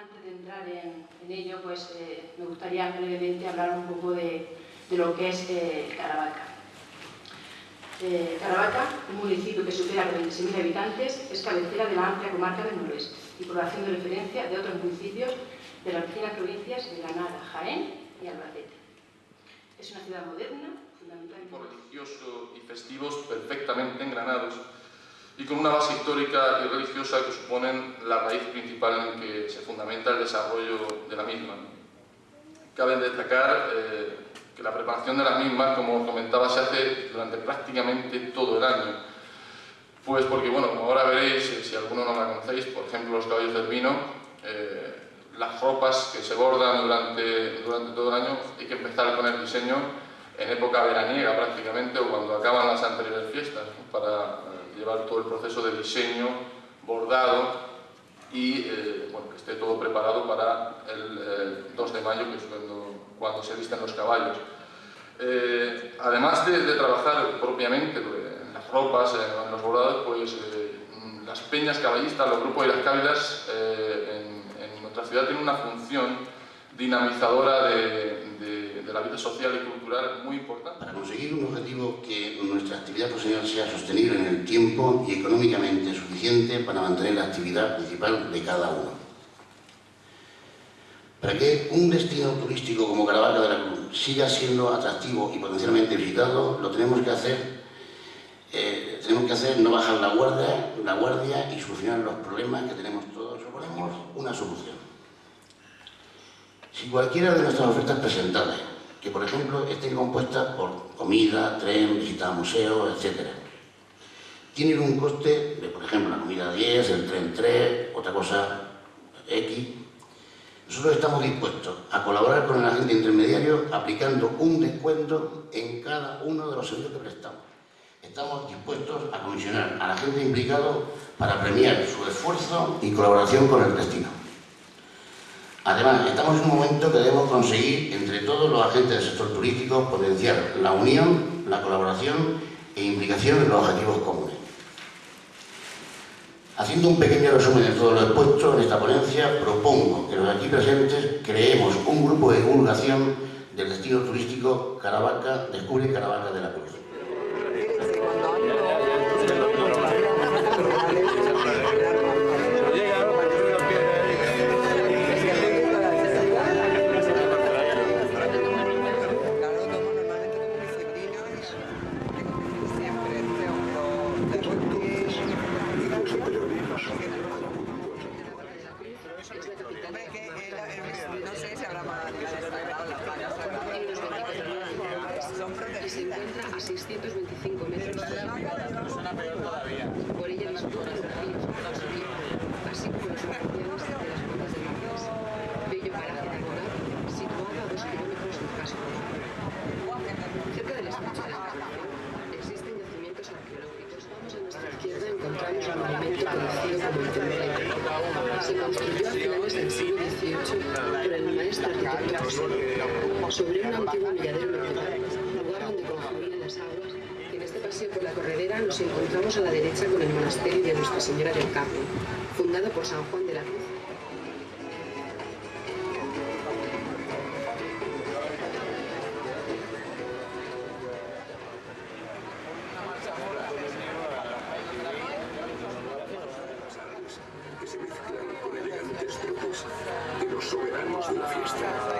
Antes de entrar en, ello, pues eh, me gustaría brevemente hablar un poco de, lo que es eh, Caravaca. Eh, Caravaca, un municipio que supera los 26.000 habitantes, es cabecera de la amplia comarca del noroeste y población de referencia de otros municipios de las vecinas provincias de Granada, Jaén y Albacete. Es una ciudad moderna, fundamentalmente... religioso y festivos perfectamente engranados y con una base histórica y religiosa que suponen la raíz principal en que se fundamenta el desarrollo de la misma. Cabe destacar eh, que la preparación de las mismas, como comentaba, se hace durante prácticamente todo el año. Pues porque, bueno, como ahora veréis, eh, si alguno no la conocéis, por ejemplo, los caballos del vino, eh, las ropas que se bordan durante, durante todo el año, hay que empezar con el diseño en época veraniega prácticamente o cuando acaban las anteriores fiestas, para llevar todo el proceso de diseño, bordado y eh, bueno, que esté todo preparado para el 2 de mayo, que es cuando, se visten los caballos. Eh, además de, trabajar propiamente en las ropas, en, los bordados, pues eh, las peñas caballistas, los grupos y las cávilas en, en, nuestra ciudad tienen una función dinamizadora de, la vida social y cultural muy importante. Para conseguir un objetivo que nuestra actividad profesional sea sostenible en el tiempo y económicamente suficiente para mantener la actividad principal de cada uno. Para que un destino turístico como Caravaca de la Cruz siga siendo atractivo y potencialmente visitado, lo tenemos que hacer eh, tenemos que hacer no bajar la guardia, la guardia y solucionar los problemas que tenemos todos. Proponemos una solución. Si cualquiera de nuestras ofertas presentadas que por ejemplo estén compuestas por comida, tren, visita a museos, etc. Tienen un coste de, por ejemplo, la comida 10, el tren 3, otra cosa X. Nosotros estamos dispuestos a colaborar con el agente intermediario aplicando un descuento en cada uno de los servicios que prestamos. Estamos dispuestos a comisionar al agente implicado para premiar su esfuerzo y colaboración con el destino. Además, estamos en un momento que debemos conseguir entre todos los agentes del sector turístico potenciar la unión, la colaboración e implicación en los objetivos comunes. Haciendo un pequeño resumen de todo lo expuesto en esta ponencia, propongo que los aquí presentes creemos un grupo de divulgación del destino turístico Caravaca, Descubre Caravaca de la Cruz. Criadero Nacional, lugar donde confluyen las aguas, en este paseo por la corredera nos encontramos a la derecha con el monasterio de Nuestra Señora del Carmen, fundado por San Juan de la Cruz. que se mezclan con elegantes trotes de los soberanos de la fiesta.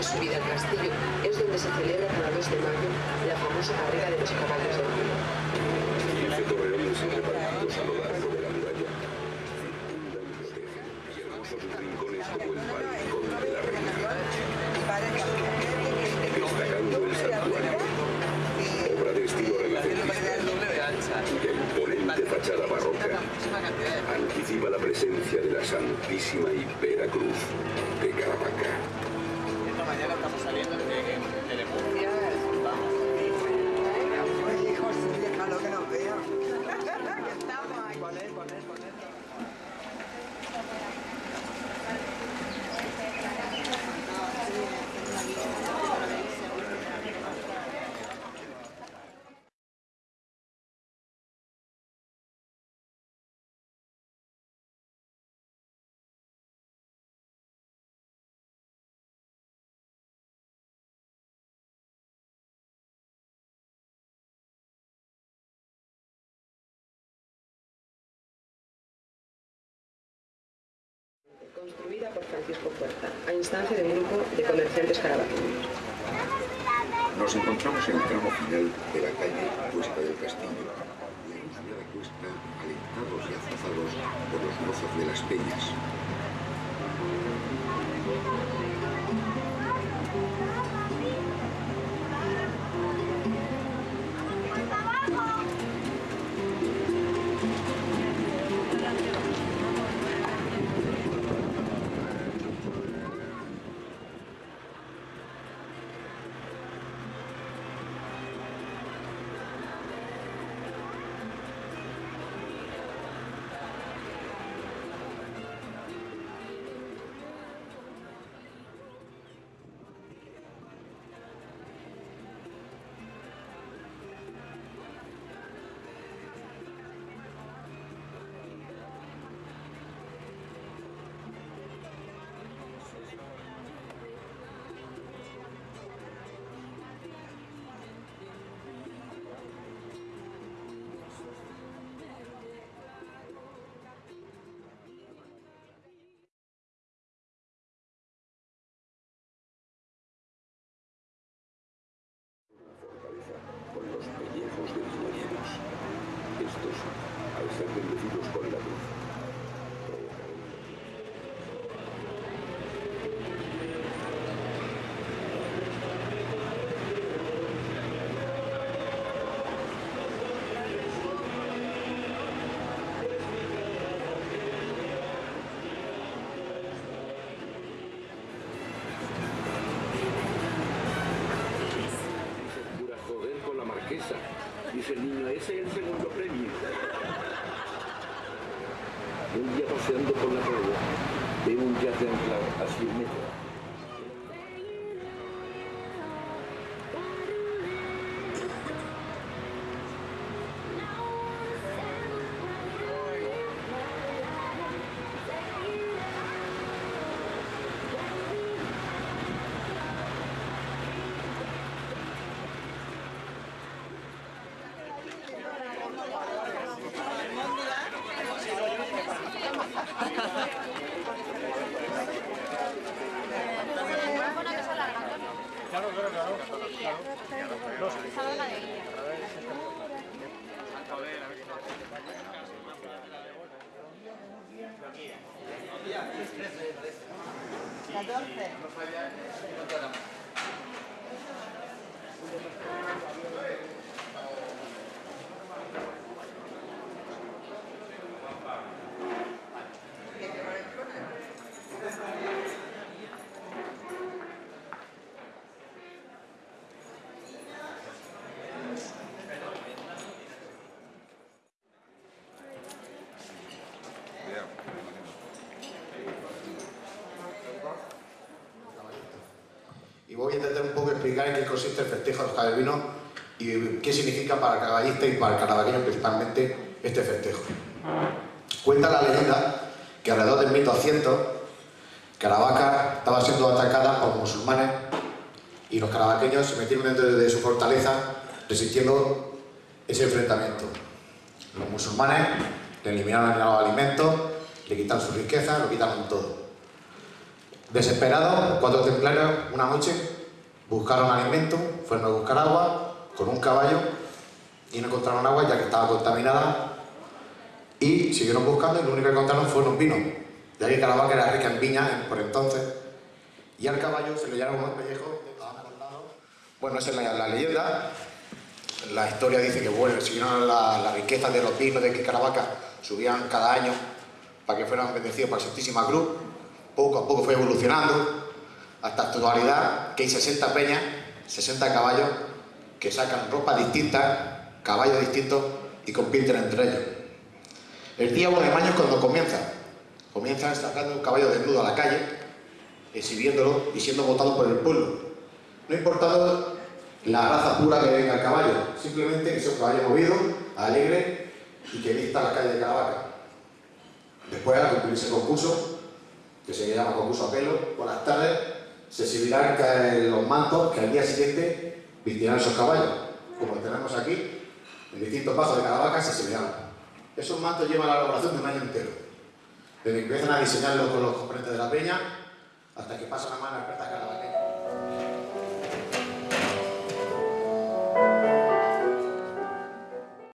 de subida al castillo es donde se celebra cada 2 de mayo la famosa carrera de los caballos del mundo. 15 torreones repartidos a lo largo de la muralla y y hermosos rincones como el balcón de la reina. Destacando el santuario, obra de estilo renacentista, cuya imponente fachada barroca anticipa la presencia de la Santísima y Cruz de Caravaca. Saliendo Construida por Francisco Puerta, a instancia de un grupo de comerciantes caravaqueños. Nos encontramos en el tramo final de la calle Cuesta del Castillo. La ilusionada cuesta, alentados y azuzados por los mozos de las peñas. Niño, ese es el segundo premio. Un día paseando por la playa, veo un yate anclado a 100 metros. Y voy a intentar un poco explicar en qué consiste el festejo de Javier Vino y qué significa para el caballista y para el caravaqueño principalmente este festejo. Cuenta la leyenda que alrededor del 1200 Caravaca estaba siendo atacada por musulmanes y los caravaqueños se metieron dentro de su fortaleza resistiendo ese enfrentamiento. Los musulmanes le eliminaron los alimentos, le quitaron su riqueza, lo quitaron todo. Desesperados, cuatro templarios, una noche, buscaron alimento, fueron a buscar agua con un caballo y no encontraron agua ya que estaba contaminada y siguieron buscando y lo único que encontraron fueron vinos. Ahí que Caravaca era rica en viña por entonces y al caballo se le llevaron unos pellejos Bueno, esa es la, la leyenda. La historia dice que bueno, siguieron la, la riqueza de los vinos de que Caravaca subían cada año para que fueran bendecidos por la Santísima Cruz. Poco a poco fue evolucionando hasta actualidad que hay 60 peñas, 60 caballos que sacan ropa distinta, caballos distintos y compiten entre ellos. El día 1 de mayo es cuando comienza. Comienzan sacando un caballo desnudo a la calle, exhibiéndolo y siendo votado por el pueblo. No importando la raza pura que venga el caballo, simplemente que sea un caballo movido, alegre y que vista la calle de Caravaca. Después, al cumplirse el concurso, que se llama concurso a pelo, por las tardes se exhibirán los mantos que al día siguiente vistirán esos caballos. Como tenemos aquí, en distintos pasos de Caravaca se exhibirán. Esos mantos llevan la elaboración de un año entero. Desde que empiezan a diseñarlos con los componentes de la peña, hasta que pasan a mano experta Caravaca.